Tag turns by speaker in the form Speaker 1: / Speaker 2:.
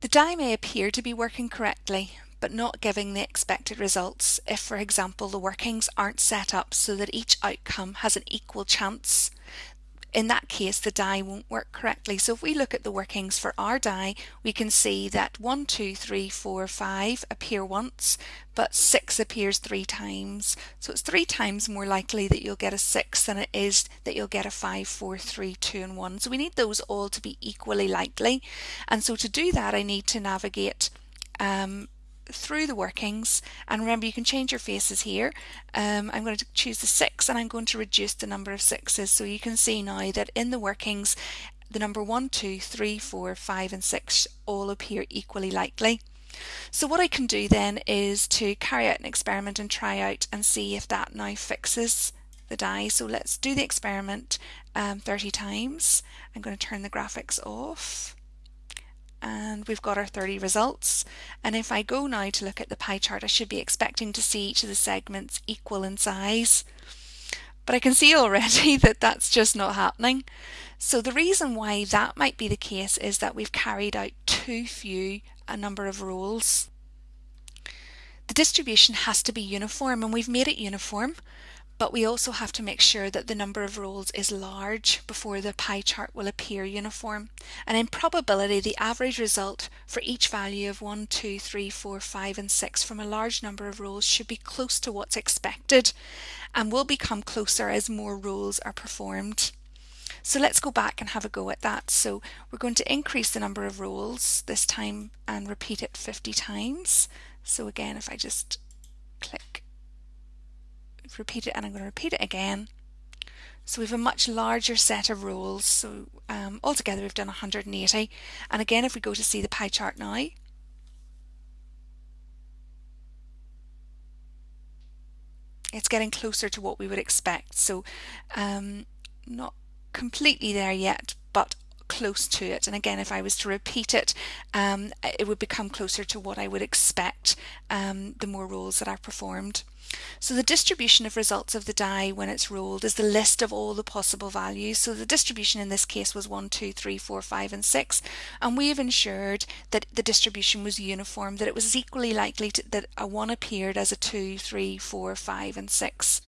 Speaker 1: The die may appear to be working correctly, but not giving the expected results. If, for example, the workings aren't set up so that each outcome has an equal chance in that case the die won't work correctly. So if we look at the workings for our die, we can see that 1, 2, 3, 4, 5 appear once, but 6 appears three times. So it's three times more likely that you'll get a 6 than it is that you'll get a 5, 4, 3, 2 and 1. So we need those all to be equally likely. And so to do that I need to navigate um, through the workings. And remember you can change your faces here. Um, I'm going to choose the six and I'm going to reduce the number of sixes. So you can see now that in the workings the number one two three four five and six all appear equally likely. So what I can do then is to carry out an experiment and try out and see if that now fixes the die. So let's do the experiment um, 30 times. I'm going to turn the graphics off and we've got our 30 results. And if I go now to look at the pie chart I should be expecting to see each of the segments equal in size. But I can see already that that's just not happening. So the reason why that might be the case is that we've carried out too few a number of rolls the distribution has to be uniform and we've made it uniform but we also have to make sure that the number of rolls is large before the pie chart will appear uniform. And in probability, the average result for each value of 1, 2, 3, 4, 5 and 6 from a large number of rolls should be close to what's expected and will become closer as more rolls are performed. So let's go back and have a go at that. So we're going to increase the number of rolls this time and repeat it 50 times. So again, if I just click repeat it and I'm going to repeat it again. So we have a much larger set of rolls. So um, altogether we've done 180. And again, if we go to see the pie chart now, it's getting closer to what we would expect. So um, not completely there yet, close to it. And again, if I was to repeat it, um, it would become closer to what I would expect um, the more rolls that are performed. So the distribution of results of the die when it's rolled is the list of all the possible values. So the distribution in this case was 1, 2, 3, 4, 5 and 6 and we have ensured that the distribution was uniform, that it was equally likely to, that a 1 appeared as a 2, 3, 4, 5 and 6.